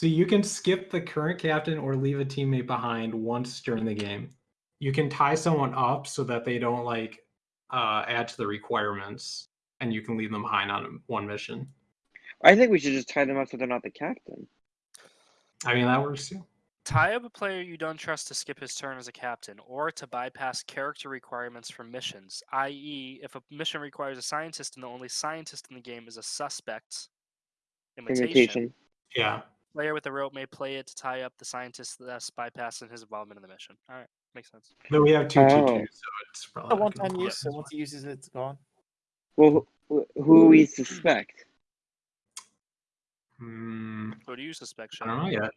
So you can skip the current captain or leave a teammate behind once during the game. You can tie someone up so that they don't like uh, add to the requirements, and you can leave them behind on one mission. I think we should just tie them up so they're not the captain. I mean that works too. Tie up a player you don't trust to skip his turn as a captain, or to bypass character requirements for missions, i.e., if a mission requires a scientist and the only scientist in the game is a suspect, imitation, Imitation. Yeah. Player with a rope may play it to tie up the scientist, thus bypassing his involvement in the mission. All right, makes sense. No, we have two Oh. TQs, so it's probably A not one gonna time use, so once he uses it, it's gone. Well, who, who we suspect? well. Hmm, Who do you suspect, I don't know yet.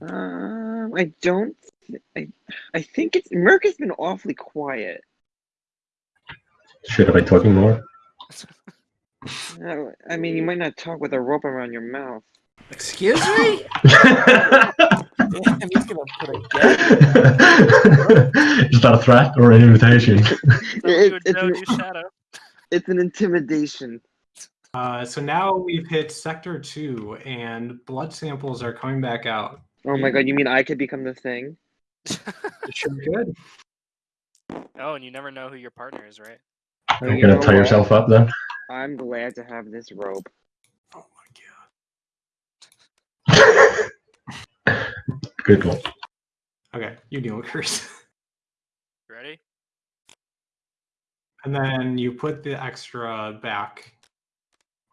Um, I don't. th- I, I think it's Merc has been awfully quiet. Should I be talking more? I mean, you might not talk with a rope around your mouth. Excuse me? Damn, he's gonna put a. Is that a threat or an invitation? So It- you it's an- It's an intimidation. Uh, so now we've hit sector two, and blood samples are coming back out. Oh my god, you mean I could become the thing? Sure good. oh, and you never know who your partner is, right? Oh, You're you gonna tie yourself up then? I'm glad to have this rope. Oh my god. Good one. Okay, you deal with curse. Ready? And then you put the extra back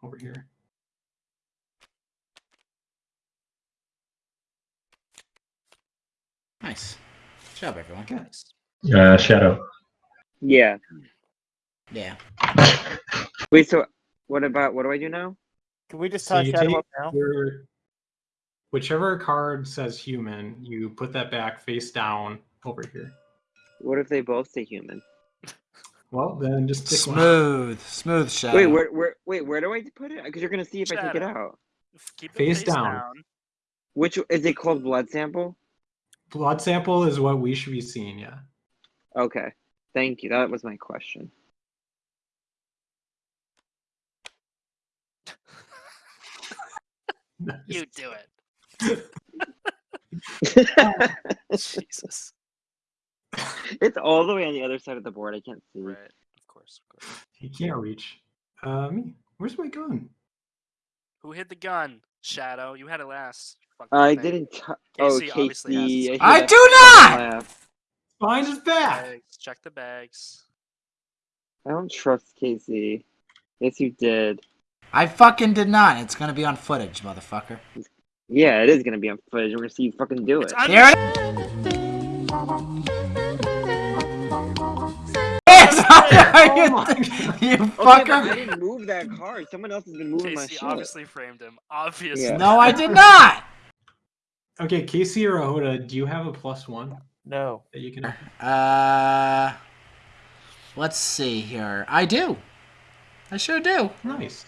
over here. Nice. Good job, everyone. Okay. Uh, Shadow. Yeah. Yeah. Wait, so what about what do I do now? Can we just So tie Shadow up now? your whichever card says human, you put that back face down over here. What if they both say human? Well, then just pick one. Smooth. Smooth shadow. Wait, where, where, wait, where do I put it? Because you're gonna see if I take it out. Keep it Face face, down. down. Which is it called? Blood sample? Blood sample is what we should be seeing. Yeah. Okay, thank you. That was my question. You do it. Jesus. it's all the way on the other side of the board. I can't see. Right. Of course. Of course. He can't reach. Uh, me. Where's my gun? Who hid the gun? Shadow. You had it last. fucking I thing. didn't. T- oh, Casey obviously has Casey. his- hear I do not! laugh. Behind his back. Bags. Check the bags. I don't trust Casey. Yes, you did. I fucking did not. It's gonna be on footage, motherfucker. Yeah, it is gonna be on footage. We're gonna see you fucking do it. It's under- Here It's Oh my you Okay, I didn't move that card. Someone else has been moving my Casey shit. obviously framed him. Obviously. Yeah. No, I did not. Okay, Casey or Ahoda, do you have a plus one No. that you can? Uh, let's see here. I do. I sure do. Nice.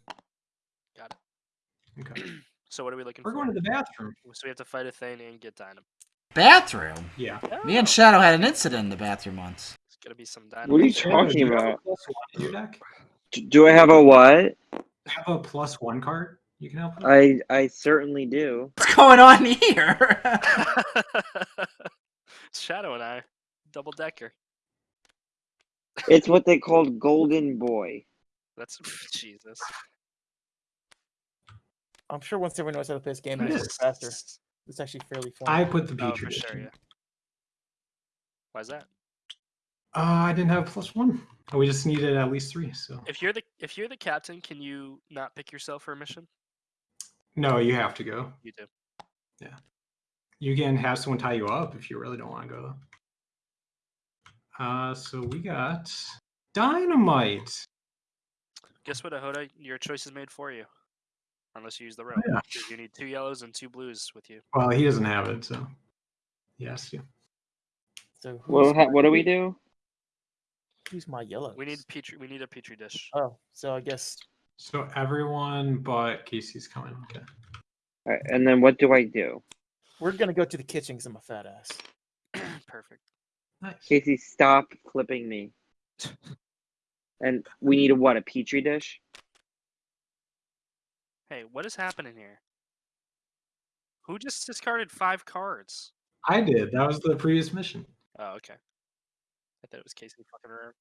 Got it. Okay. So what are we looking We're for? going to the bathroom. So we have to fight a thing and get dynam. Bathroom. Yeah. Me and Shadow had an incident in the bathroom once. It's gonna be some What are you shit. Ahoda, do talking you have a about? plus one in your deck? D- Do I have a what? Have a plus one card you can help with? I I certainly do. What's going on here? Shadow and I, double decker. It's what they called Golden Boy. That's Jesus. I'm sure once everyone knows how to play this game, It it's is. faster. It's actually fairly fun. I put the Oh, Petri for sure, in. yeah. Why's that? Uh, I didn't have plus one. Oh, we just needed at least three. So If you're the if you're the captain, can you not pick yourself for a mission? no, you have to go. You do. Yeah. You can have someone tie you up if you really don't want to go. though. Uh, so we got dynamite. Guess what, Ahoda? Your choice is made for you. Unless you use the oh, rope. yeah. 'cause You need two yellows and two blues with you. Well, he doesn't have it, so yes, yeah. So Well, ha- what do we do? Who's my yellow? We need petri. We need a petri dish. Oh, so I guess So everyone but Casey's coming. Okay. Alright, and then what do I do? we're gonna go to the kitchen because I'm a fat ass. Perfect. Nice. Casey, stop clipping me. And we need a what? A petri dish? Hey, what is happening here? Who just discarded five cards? I did. That was the previous mission. Oh, okay. I thought it was Casey fucking around.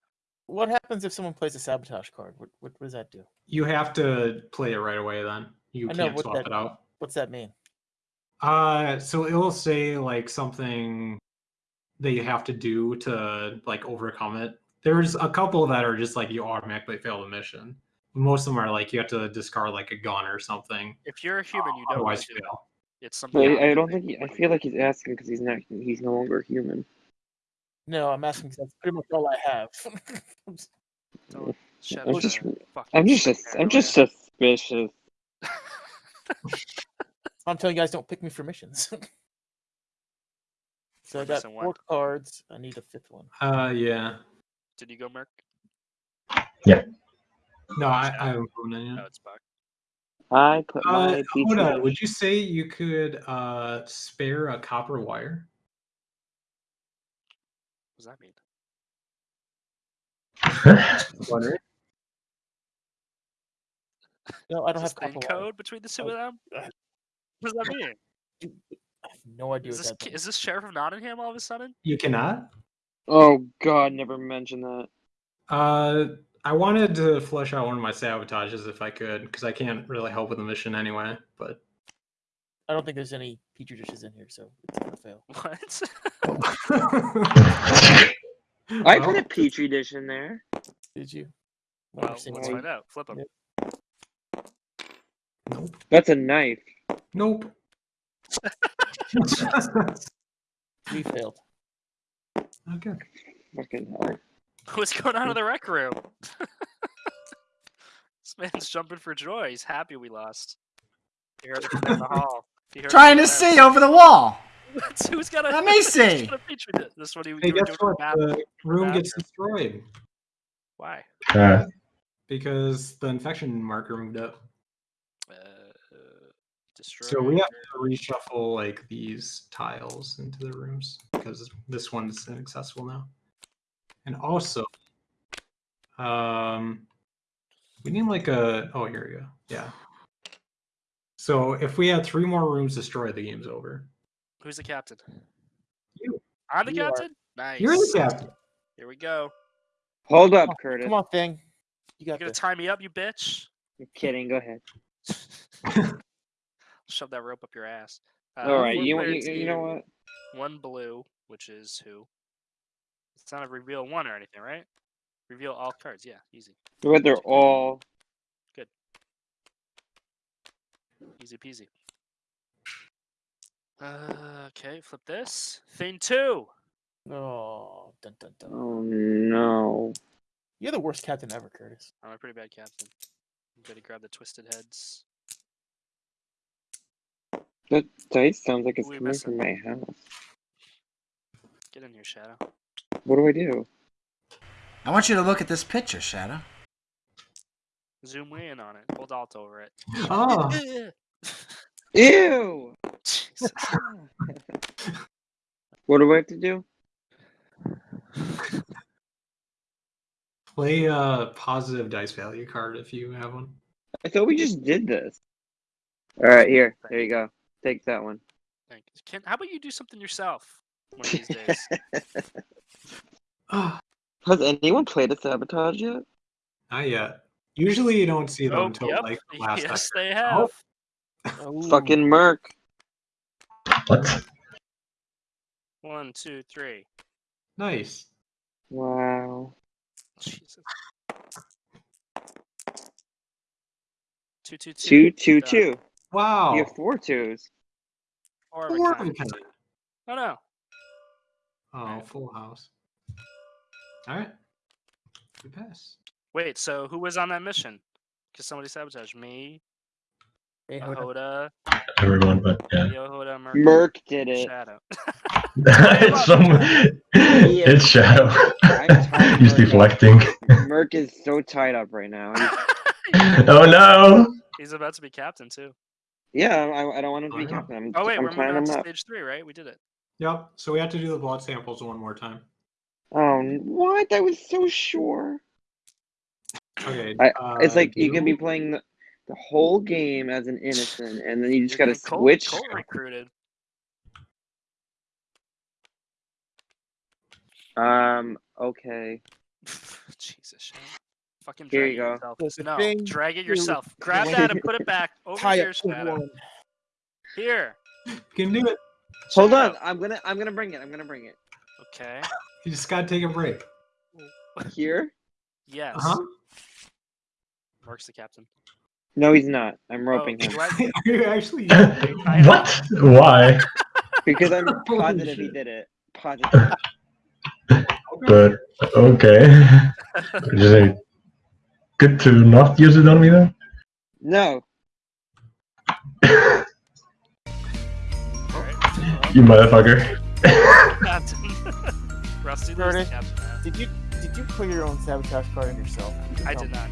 What happens if someone plays a sabotage card? What what, what does that do? You have to play it right away. Then you I know, can't what swap that- it out. What's that mean? Uh, so it'll say like something that you have to do to like overcome it. There's a couple that are just like you automatically fail the mission. Most of them are like you have to discard like a gun or something. If you're a human, you don't Otherwise, do it. fail. It's something. Well, I else. don't think he, I feel like he's asking because he's not. He's no longer human. No, I'm asking 'cause that's pretty much all I have. Don't shed I'm just- I'm just. sus- I'm just suspicious. I'm telling you guys, don't pick me for missions. so I got missing one. four cards. I need a fifth one. Uh, yeah. Did you go, Merc? No, I, I haven't put it in No, it's Buck. I put Uh, hold on. Would you say you could uh spare a copper wire? What does that mean? Wondering. No, I don't Is have this in copper wire. code between the two of them? uh, What does that mean? I have no idea Is this that ki- means. is this Sheriff of Nottingham all of a sudden? You cannot. Oh God, never mention that. Uh, I wanted to flesh out one of my sabotages if I could, because I can't really help with the mission anyway. But I don't think there's any petri dishes in here, so it's gonna fail. What? I Well, put a petri dish in there. Did you? well, let's find out. Flip them. Yep. Nope. That's a knife. Nope. We failed. okay. Fucking hell. What's going on in the rec room? this man's jumping for joy. He's happy we lost. You heard it from down the hall. You heard Trying to see over the wall. there. Who's got a? Let me see. got a petri dish? This one you, Hey, guess what? the. The room gets destroyed Why? Uh, because the infection marker moved up. Uh, destroy. So we have to reshuffle like these tiles into the rooms because this one is inaccessible now. And also, um, we need like a. Oh, here we go. Yeah. So if we had three more rooms destroyed, the game's over. Who's the captain? You. I'm the You are. captain. Nice. You're the captain. Here we go. Hold up, Oh, Curtis. Come on, thing. You got You got gonna tie me up, you bitch? You're kidding. Go ahead. Shove that rope up your ass. Uh, All right. You, player you, you know what? One blue, which is who? It's not a reveal one or anything, right? Reveal all cards. Yeah, easy. But they're all. Good. Easy peasy. Uh, okay, flip this. Thing two. Oh, dun, dun, dun. Oh no. You're the worst captain ever, Curtis. I'm a pretty bad captain. I'm gonna grab the twisted heads. That dice sounds like it's Who coming from my house. Get in here, Shadow. What do I do? I want you to look at this picture, Shadow. Zoom way in on it. Hold Alt over it. Oh, Ew. What do I have to do? play a positive dice value card if you have one. I thought we just did this. All right, here. There you go. Take that one. Thank you. Can, how about you do something yourself one of these days? Has anyone played a sabotage yet? not yet. Usually you don't see them Oh, until yep. like the last yes, second. they have. Oh, Fucking Merc. what? One, two, three. Nice. Wow. Jesus. Two, two, two. Two, two, Wow. You have four twos. Four of Four of kind. a kind. Oh no. Oh, full house. All right. We pass. Wait, so who was on that mission? Because somebody sabotaged me, hey, hold on. Everyone, but yeah. Yohoda, Merc, Merc did it. Shadow. it's some. It's Shadow. I'm tired He's Merc. deflecting. Merc is so tied up right now. Oh no! He's about to be captain too. yeah, I, I don't want him to I be know. captain. I'm, Oh wait, I'm we're moving on him to up. stage three, right? We did it. Yep. So we have to do the blood samples one more time. Oh, what? I was so sure. Okay. I- uh, It's like you can be playing the the whole game as an innocent, and then you just gotta getting switch. Cole recruited. Um. Okay. Jesus, Shane. Fucking Here drag you it go. yourself. No, Shane, drag it you- yourself. Grab that and put it back over Tie here, it to Shadow. one. Here. You can do it. Hold Shadow. on. I'm gonna. I'm gonna bring it. I'm gonna bring it. Okay. You just gotta take a break. Here. Yes. Uh huh. Mark's the captain. No, he's not. I'm Oh, roping him Are you actually? what? Why? because I'm Holy positive he did it. Positive. But okay. Is it good to not use it on me then? No. You motherfucker. Rusty, Curtis. Did you did you put your own sabotage card in yourself? You I did not.